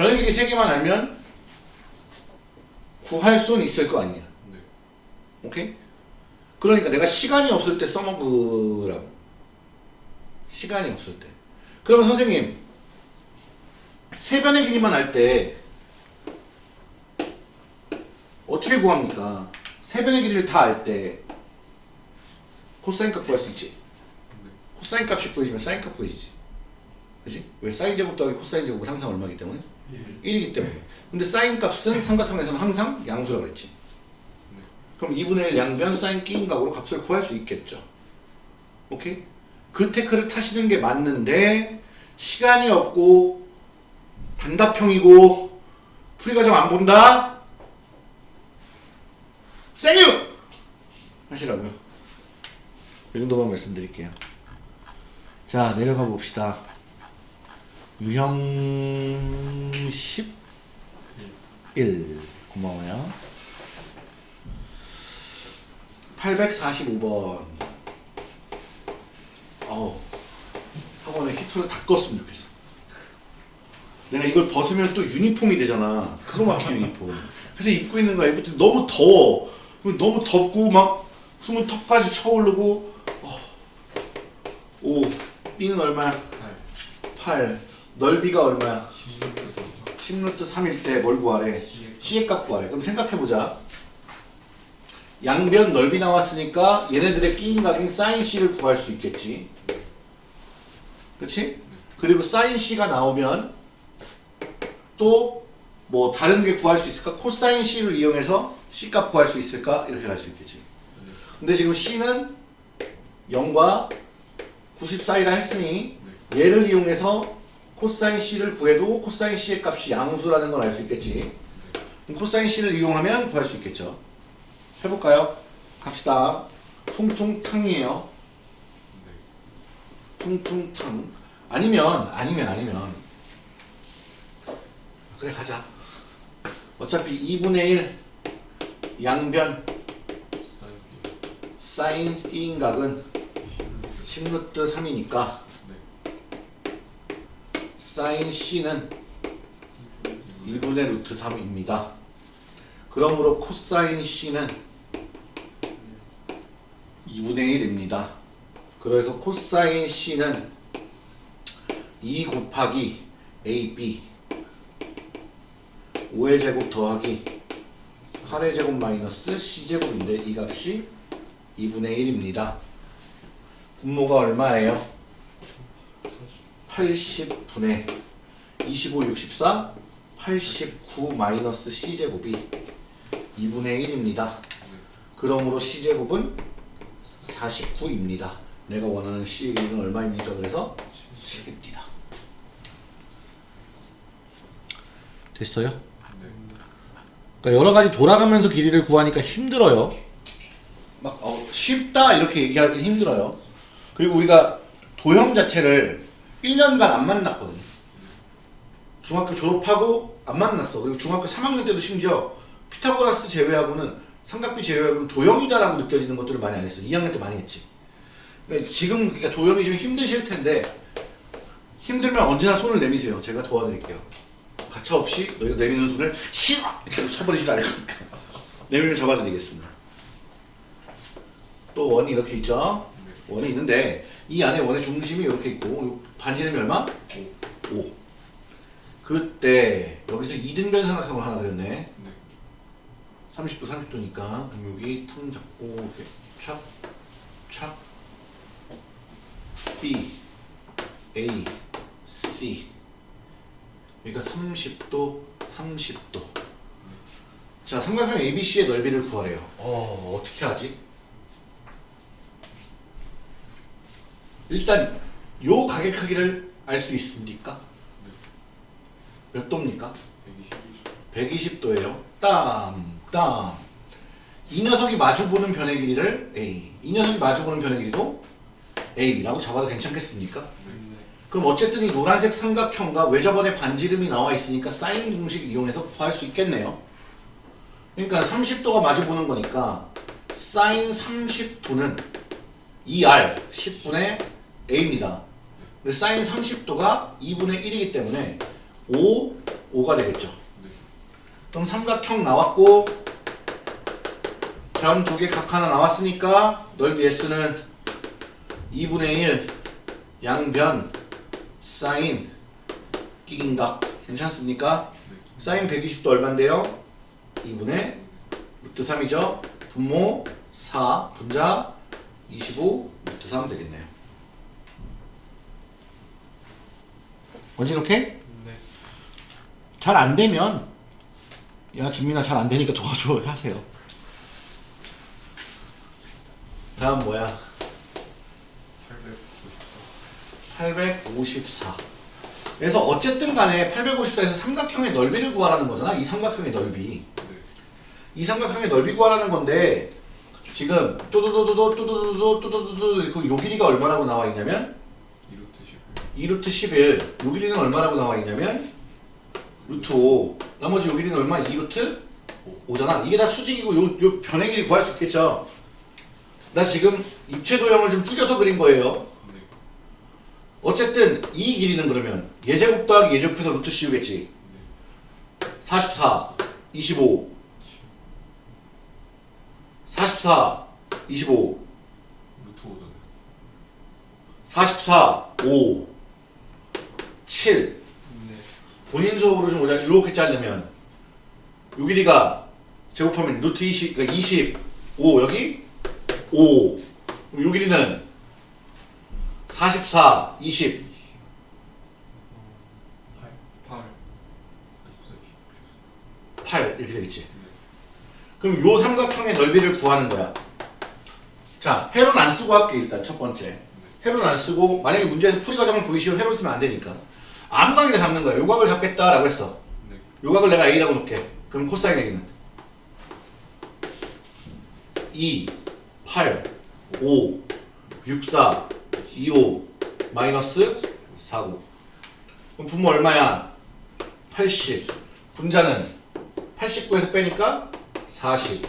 변의 길이 세 개만 알면 구할 수는 있을 거 아니냐. 네. 오케이? 그러니까 내가 시간이 없을 때 써먹으라고. 시간이 없을 때. 그러면 선생님, 세 변의 길이만 알 때 어떻게 구합니까? 세 변의 길이를 다 알 때 코사인 값 구할 수 있지. 코사인 값이 구해지면 사인 값 구해지지. 그지? 왜 사인 제곱 더하기 코사인 제곱은 항상 얼마이기 때문에? 1이기 때문에. 근데 사인 값은 삼각형에서는 항상 양수라고 했지. 그럼 2분의 1 양변 사인 끼인 값으로 값을 구할 수 있겠죠. 오케이? 그 tech를 타시는 게 맞는데 시간이 없고 단답형이고 풀이 과정 안 본다? 생유! 하시라고요. 이 정도만 말씀드릴게요. 자, 내려가 봅시다. 유형 11. 고마워요. 845번. 어우, 학원에 히터를 다 껐으면 좋겠어. 내가 이걸 벗으면 또 유니폼이 되잖아. 크로마키 유니폼. 그래서 입고 있는 거야. 때 너무 더워. 너무 덥고 막 숨은 턱까지 차오르고. 어. 오, B는 얼마야? 8 8. 넓이가 얼마야? 16에서 10루트 3일 때 뭘 구하래? C의 값 구하래. 그럼 생각해보자. 양변 넓이 나왔으니까 얘네들의 끼인 각인 사인 C를 구할 수 있겠지. 그치? 그리고 사인 C가 나오면 또 뭐 다른 게 구할 수 있을까? 코사인 C를 이용해서 C 값 구할 수 있을까? 이렇게 갈 수 있겠지. 근데 지금 C는 0과 90 사이라 했으니 얘를 이용해서 코사인 C를 구해도 코사인 C의 값이 양수라는 걸 알 수 있겠지. 코사인 C를 이용하면 구할 수 있겠죠. 해볼까요? 갑시다. 통통탕이에요. 통통탕. 아니면 아니면 아니면 그래 가자. 어차피 2분의 1 양변 사인 사인 끼인 각은 10루트 3이니까 사인 C는 1분의 루트 3입니다. 그러므로 코사인 C는 2분의 1입니다. 그래서 코사인 C는 2 곱하기 AB 5의 제곱 더하기 8의 제곱 마이너스 C제곱인데 이 값이 2분의 1입니다. 분모가 얼마예요? 80분의 25, 64, 89 마이너스 c제곱이 2분의 1입니다. 그러므로 c제곱은 49입니다. 내가 원하는 c의 길이는 얼마입니까? 그래서 7입니다. 됐어요? 그러니까 여러 가지 돌아가면서 길이를 구하니까 힘들어요. 막 어, 쉽다 이렇게 얘기하기 힘들어요. 그리고 우리가 도형 자체를 1년간 안 만났거든요. 중학교 졸업하고 안 만났어. 그리고 중학교 3학년 때도 심지어 피타고라스 제외하고는 삼각비 제외하고는 도형이다라고 느껴지는 것들을 많이 안 했어. 2학년 때 많이 했지. 그러니까 지금 그러니까 도형이 좀 힘드실 텐데 힘들면 언제나 손을 내미세요. 제가 도와드릴게요. 가차 없이 너희가 내미는 손을 싫어 이렇게 쳐버리지 않을 거니까 내밀면 잡아드리겠습니다. 또 원이 이렇게 있죠. 원이 있는데 이 안에 원의 중심이 이렇게 있고 요 반지름이 얼마? 5. 5. 그때 여기서 이등변 삼각형을 하나 그렸네. 네. 30도 30도니까 그럼 여기 틈 잡고 이렇게 촥, 촥 B, A, C 그러니까 30도, 30도 자 삼각형 ABC의 넓이를 구하래요 어 어떻게 하지? 일단 요 가게 크기를 알 수 있습니까? 몇 도입니까? 120. 120도예요. 땀, 땀. 이 녀석이 마주보는 변의 길이를 A. 이 녀석이 마주보는 변의 길이도 A라고 잡아도 괜찮겠습니까? 그럼 어쨌든 이 노란색 삼각형과 외접원의 반지름이 나와 있으니까 사인 공식 이용해서 구할 수 있겠네요. 그러니까 30도가 마주보는 거니까 사인 30도는 2R 10분의 A입니다. 근데 사인 30도가 2분의 1이기 때문에 5, 5가 되겠죠. 그럼 삼각형 나왔고 변 두 개 각 하나 나왔으니까 넓이 S는 2분의 1 양변 사인 끼긴각 괜찮습니까? 사인 120도 얼만데요? 2분의 루트 3이죠? 분모 4 분자 25 루트 3 되겠네요. 원진 오케이? 네. 잘 안 되면 야 진민아 잘 안 되니까 도와줘 하세요. 다음 뭐야? 894. 854. 그래서 어쨌든 간에 854에서 삼각형의 넓이를 구하라는 거잖아. 이 삼각형의 넓이. 네. 이 삼각형의 넓이 구하라는 건데 지금 또도도도도 또도도도 또도도도 그 요 길이가 얼마라고 나와 있냐면 2루트 10. 2루트 11. 요 길이는 얼마라고 나와 있냐면 루트 5. 나머지 요 길이는 얼마? 2 루트 5잖아. 이게 다 수직이고 요, 요 변의 길이 구할 수 있겠죠. 나 지금 입체 도형을 좀 줄여서 그린 거예요. 네. 어쨌든 이 길이는 그러면 예제곱 더하기 예제곱해서 루트 씌우겠지. 44, 25, 44, 25, 루트 5잖아요. 44, 5, 7. 네. 본인 수업으로 좀 오자. 이렇게 자르면 요 길이가 제곱하면 루트 20, 그러니까 25 여기 5. 그럼 요 길이는 44, 20. 8. 8. 44. 8 이렇게 되겠지. 그럼 요 삼각형의 넓이를 구하는 거야. 자, 회로는 안 쓰고 할게 일단 첫 번째. 회로는 안 쓰고 만약에 문제에서 풀이 과정을 보이시면 회로 쓰면 안 되니까 암각이라 잡는 거야. 요각을 잡겠다라고 했어. 네. 요각을 내가 A라고 놓을게. 그럼 코사인 A는 2, 8, 5, 6, 4, 2, 5 마이너스 4, 9 그럼 분모 얼마야? 80 분자는 89에서 빼니까 40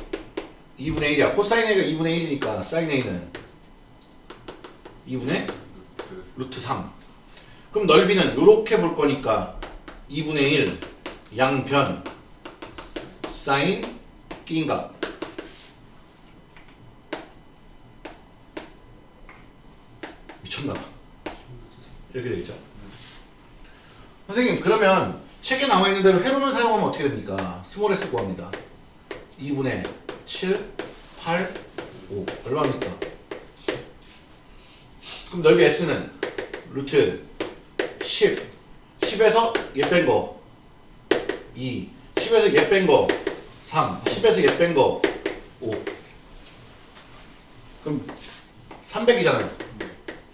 2분의 1이야 코사인 A가 2분의 1이니까 사인 A는 2분의 루트. 루트 3 그럼 넓이는 요렇게 볼 거니까 2분의 1 양변 사인 끼인각 미쳤나봐. 이렇게 되겠죠? 선생님 그러면 책에 나와 있는 대로 회로는 사용하면 어떻게 됩니까? 스몰 s 구합니다. 2분의 7 8 5 얼마입니까? 그럼 넓이 S는 루트 10 10에서 얘 뺀 거. 2 10에서 얘 뺀 거. 3 10에서 얘 뺀 거. 5 그럼 300이잖아요.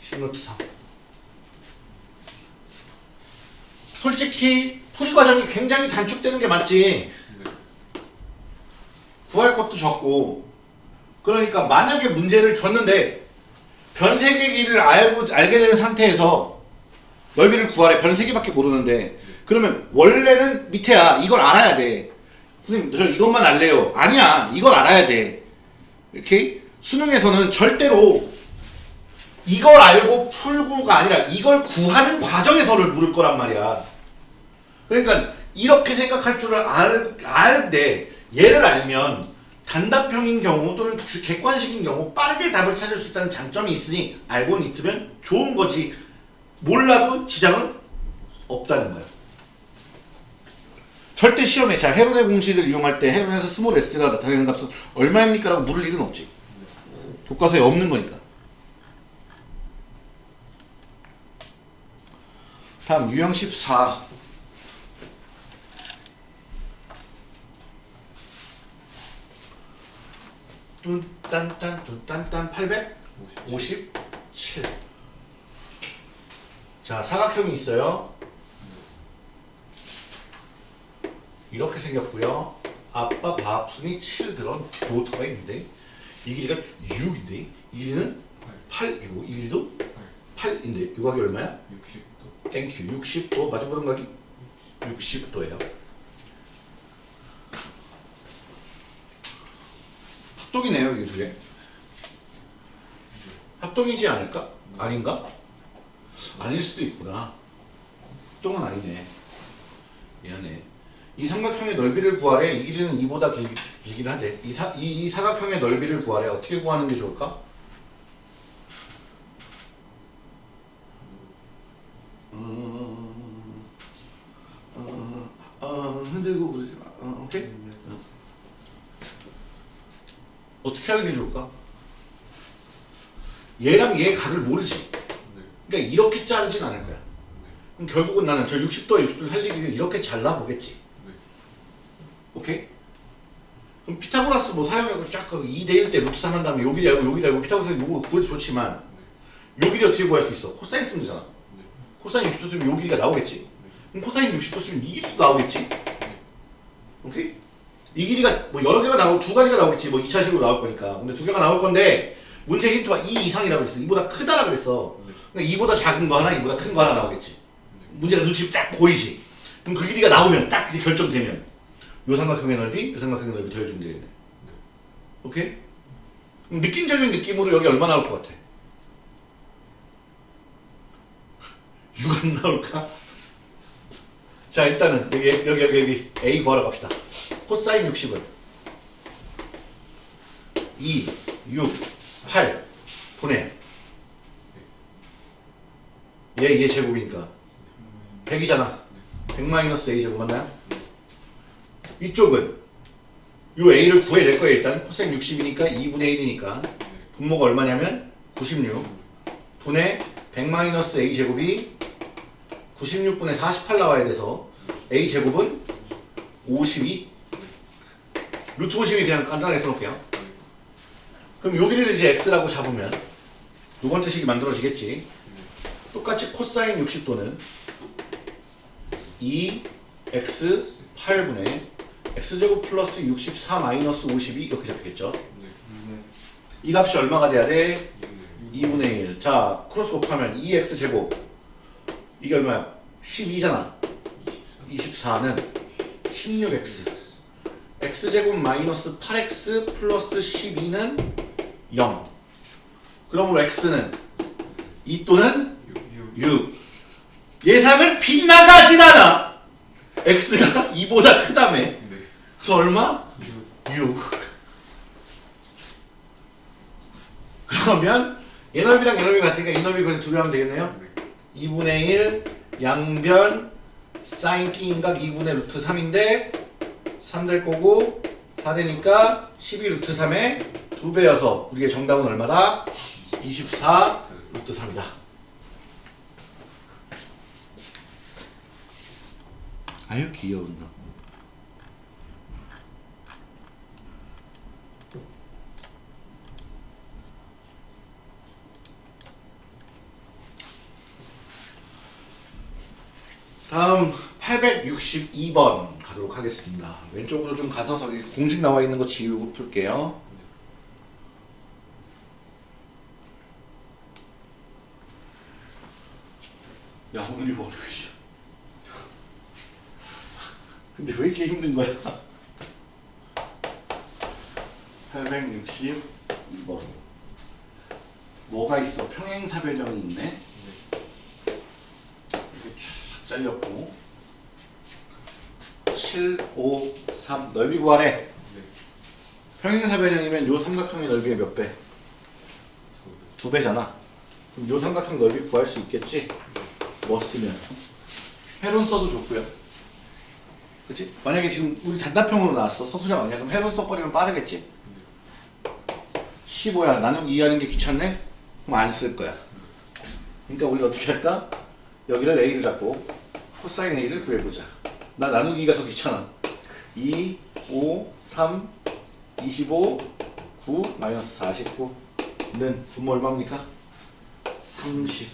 10루트 3 솔직히 풀이 과정이 굉장히 단축되는 게 맞지? 네. 구할 것도 적고. 그러니까 만약에 문제를 줬는데 변세개 길을 알고 알게 된 상태에서 넓이를 구하래. 변세 개밖에 모르는데. 그러면 원래는 밑에야. 이걸 알아야 돼. 선생님 저 이것만 알래요. 아니야. 이걸 알아야 돼. 이렇게 수능에서는 절대로 이걸 알고 풀고가 아니라 이걸 구하는 과정에서를 물을 거란 말이야. 그러니까 이렇게 생각할 줄을 알, 알되 얘를 알면 단답형인 경우 또는 주- 객관식인 경우 빠르게 답을 찾을 수 있다는 장점이 있으니 알고는 있으면 좋은 거지 몰라도 지장은 없다는 거야. 절대 시험에 자 헤론의 공식을 이용할 때 헤론에서 small s가 나타내는 값은 얼마입니까? 라고 물을 일은 없지. 교과서에 없는 거니까. 다음 유형 14 뚠딴딴 뚠딴딴 857 자, 사각형이 있어요. 이렇게 생겼고요. 아빠 밥순이 7 들은 도트가 있는데 이 길이가 6인데 이 길이는 8이고 이 길이도 8인데 이 각이 얼마야? 60도. thank you 60도 마주보는 각이 60도예요. 합동이네요 이게 두 개. 합동이지 않을까? 아닌가? 아닐 수도 있구나. 합동은 아니네. 미안해. 이 삼각형의 넓이를 구하래. 이 길이는 이보다 길, 길긴 한데 이, 사, 이, 이 사각형의 넓이를 구하래. 어떻게 구하는 게 좋을까? 음, 어, 어, 흔들고 그러지 마. 어, 오케이? 어. 어떻게 하는 게 좋을까? 얘랑 얘 각을 모르지. 이렇게 자르진 않을 거야. 그럼 결국은 나는 저 60도에 60도를 살리기 위해 이렇게 잘라보겠지. 네. 오케이? 그럼 피타고라스 뭐 사용하고 쫙 2대1 때 루트 3 한 다음에 여기를 알고 여기를 알고 피타고라스 요거 구해도 좋지만 요 길이 어떻게 구할 수 있어? 코사인 쓰면 되잖아. 네. 코사인 60도 쓰면 요 길이가 나오겠지. 그럼 코사인 60도 쓰면 이 길이도 나오겠지. 오케이? 이 길이가 뭐 여러 개가 나오고 두 가지가 나오겠지. 뭐 2차식으로 나올 거니까. 근데 두 개가 나올 건데 문제 힌트가 2 이상이라고 그랬어. 이보다 크다라고 그랬어. 네. 그러니까 이보다 작은 거 하나, 이보다 큰 거 하나 나오겠지. 문제가 눈치 딱 보이지. 그럼 그 길이가 나오면 딱 이제 결정되면 요 삼각형의 넓이, 요 삼각형의 넓이 더해주면 되겠네. 오케이? 느낌적인 느낌으로 여기 얼마 나올 것 같아? <laughs> 6안 나올까? 자 일단은 여기 여기 여기 여기 A 구하러 갑시다. 코사인 60은 2, 6, 8 분의 얘, 얘 제곱이니까. 100이잖아. 100 마이너스 A 제곱 맞나요? 이쪽은 요 A를 구해낼 거예요 일단 코사인 60이니까 2분의 1이니까. 분모가 얼마냐면 96 분의 100 마이너스 A 제곱이 96분의 48 나와야 돼서 A 제곱은 52 루트 52 그냥 간단하게 써놓을게요 그럼 여기를 이제 X라고 잡으면 두 번째 식이 만들어지겠지 똑같이 코사인 60도는 2x 8분의 x제곱 플러스 64 마이너스 52 이렇게 잡겠죠 네. 이 값이 얼마가 돼야 돼? 이분의 2분의 1. 자, 크로스 곱하면 2x 제곱. 이게 얼마야? 12잖아. 24는 16x. X 제곱 마이너스 8x 플러스 12는 0. 그러므로 x는 2 또는 6. 6. 예상을 빗나가진 않아. x가 2보다 크다며. 네. 그래서 얼마? 6. 6. 그러면 얘넓이랑 얘넓이 같으니까 이 넓이 거기서 두배 하면 되겠네요. 네. 2분의 1 양변 사인 끼 인각 2분의 루트 3인데 3 될 거고 4 되니까 12 루트 3에 2배여서 우리의 정답은 얼마다? 24 루트 3이다. 아유 귀여운 놈. 다음 862번 가도록 하겠습니다. 왼쪽으로 좀 가서 저기 공식 나와 있는 거 지우고 풀게요. 야 오늘이 월요일이야. 근데 왜 이렇게 힘든 거야? 862번 뭐가 있어? 평행사변형이 있네. 이렇게 쫙 잘렸고 7, 5, 3 넓이 구하래. 네. 평행사변형이면 요 삼각형의 넓이의 몇 배? 두 배잖아. 그럼 요 삼각형 넓이 구할 수 있겠지? 뭐 쓰면? 회론 써도 좋고요. 그치? 만약에 지금 우리 단답형으로 나왔어. 서술형 아니야? 그럼 회론 써버리면 빠르겠지? 15야. 나는 이해하는 게 귀찮네? 그럼 안 쓸 거야. 그러니까 우리 어떻게 할까? 여기를 A를 잡고 코사인 A를 구해보자. 나 나누기가 더 귀찮아. 2, 5, 3, 25, 9, 마이너스 49는 분모 얼마입니까? 30.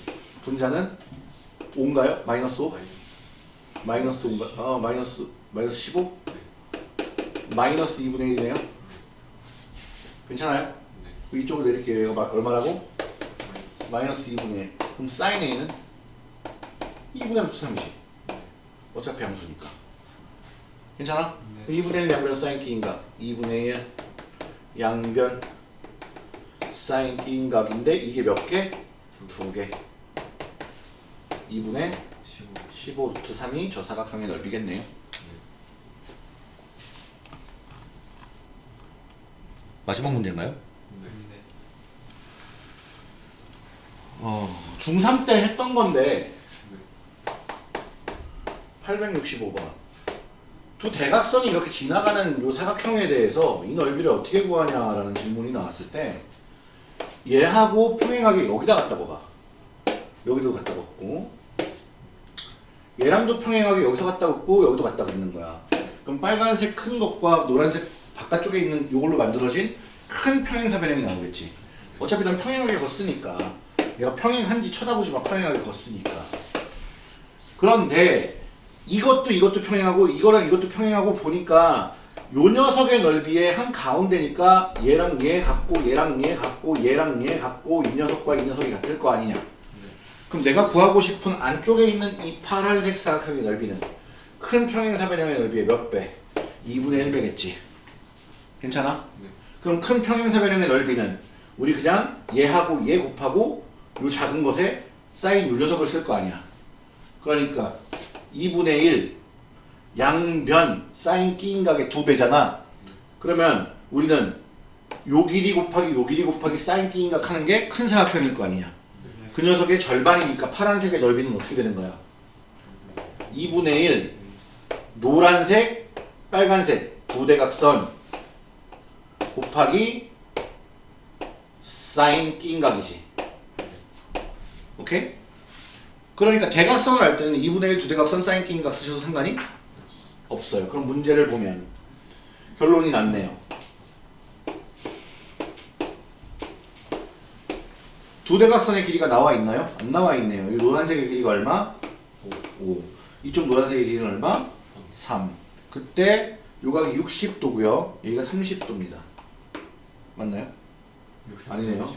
분자는 5인가요? 마이너스 5? 마이너스 5인가? 어, 마이너스, 마이너스 15? 마이너스 2분의 1이네요? 괜찮아요? 이쪽으로 내릴게요. 얘가 마- 얼마라고? 마이너스 2분의 1. 그럼 사인 A는 2분의 루트 3이지. 어차피 함수니까. 괜찮아? 네. 2분의 1 양변 사인 T인각. 2분의 1 양변 사인 T인각인데 이게 몇 개? 두 개. 2분의 15 루트 3이 저 사각형의 넓이겠네요. 마지막 문제인가요? 네. 어, 중3 때 했던 건데 865번. 두 대각선이 이렇게 지나가는 요 사각형에 대해서 이 넓이를 어떻게 구하냐라는 질문이 나왔을 때 얘하고 평행하게 여기다 갖다 봐. 여기도 갖다 긋고. 얘랑도 평행하게 여기서 갖다 긋고 여기도 갖다 긋는 거야. 그럼 빨간색 큰 것과 노란색 바깥쪽에 있는 요걸로 만들어진 큰 평행사변형이 나오겠지. 어차피 난 평행하게 걷으니까 얘가 평행한지 쳐다보지 마. 평행하게 걷으니까. 그런데 이것도 이것도 평행하고 이거랑 이것도 평행하고 보니까 요 녀석의 넓이의 한 가운데니까 얘랑 얘 같고 얘랑 얘 같고 얘랑 얘 같고 이 녀석과 이 녀석이 같을 거 아니냐 그럼 내가 구하고 싶은 안쪽에 있는 이 파란색 사각형의 넓이는 큰 평행사변형의 넓이의 몇 배? 2분의 1배겠지 괜찮아? 네. 그럼 큰 평행사변형의 넓이는 우리 그냥 얘하고 얘 곱하고 요 작은 것에 사인 요 녀석을 쓸 거 아니야. 그러니까 2분의 1 양변 사인 끼인 각의 두 배잖아. 그러면 우리는 요 길이 곱하기 요 길이 곱하기 사인 끼인 각 하는 게 큰 사각형일 거 아니냐. 그 녀석의 절반이니까 파란색의 넓이는 어떻게 되는 거야? 2분의 1 노란색 빨간색 두 대각선 곱하기 사인 끼인 각이지. 오케이? 그러니까 대각선을 할 때는 2분의 1 두 대각선 사인 끼인각 쓰셔도 상관이 없어요. 그럼 문제를 보면 결론이 났네요. 두 대각선의 길이가 나와 있나요? 안 나와 있네요. 이 노란색의 길이가 얼마? 5. 이쪽 노란색의 길이는 얼마? 3. 그때 요각이 60도고요. 여기가 30도입니다. 맞나요? 아니네요.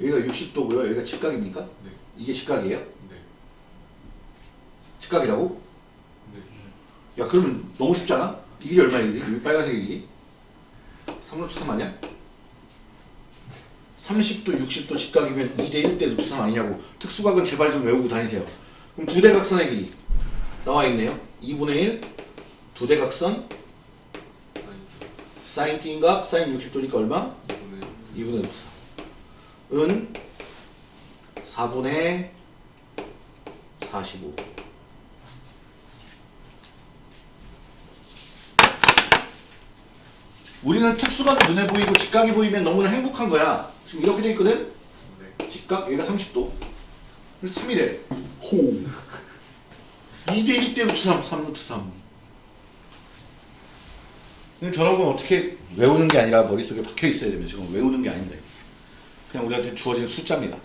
여기가 60도고요. 여기가 직각입니까? 네. 이게 직각이에요? 네. 직각이라고? 네. 야 그러면 너무 쉽잖아? 이 길이 얼마야 이 길이? 이 빨간색의 길이? 3루트 3 아니야? 30도 60도 직각이면 2대 1대 루트 3 아니냐고 특수각은 제발 좀 외우고 다니세요 그럼 두 대각선의 길이 나와 있네요 2분의 1 두 대각선 사인 T인각 사인 60도니까 얼마? 2분의 루트 3은 4분의 45 우리는 특수각이 눈에 보이고 직각이 보이면 너무나 행복한 거야. 지금 이렇게 돼 있거든? 네. 직각, 얘가 30도. 그래서 3이래. 호. 2대 1 대 루트 3, 3 루트 3. 그럼 저런 건 어떻게 외우는 게 아니라 머릿속에 박혀 있어야 되면 지금 외우는 게 아닌데. 그냥 우리한테 주어진 숫자입니다.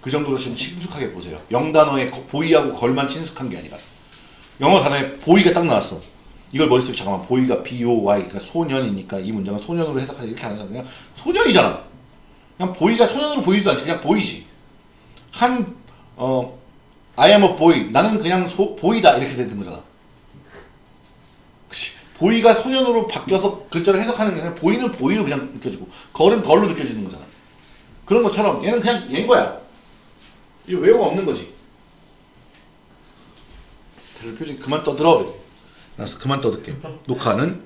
그 정도로 지금 친숙하게 보세요. 영단어에 거- boy하고 girl만 친숙한 게 아니라. 영어 단어에 boy가 딱 나왔어. 이걸 머릿속에 잠깐만 boy가 B O Y 그러니까 소년이니까 이 문장은 소년으로 해석하자 이렇게 하는 사람 그냥 소년이잖아. 그냥 보이가 소년으로 보이지도 않지 그냥 보이지. 한 어, I am a boy 나는 그냥 소, 보이다 이렇게 되는 거잖아. 그치? 보이가 소년으로 바뀌어서 글자를 해석하는 게 아니라 보이는 보이로 그냥 느껴지고 걸은 걸로 느껴지는 거잖아. 그런 것처럼 얘는 그냥 얘인 거야. 이 외우가 없는 거지. 그래서 표정 그만 떠들어. 알았어 그만 떠들게. 녹화는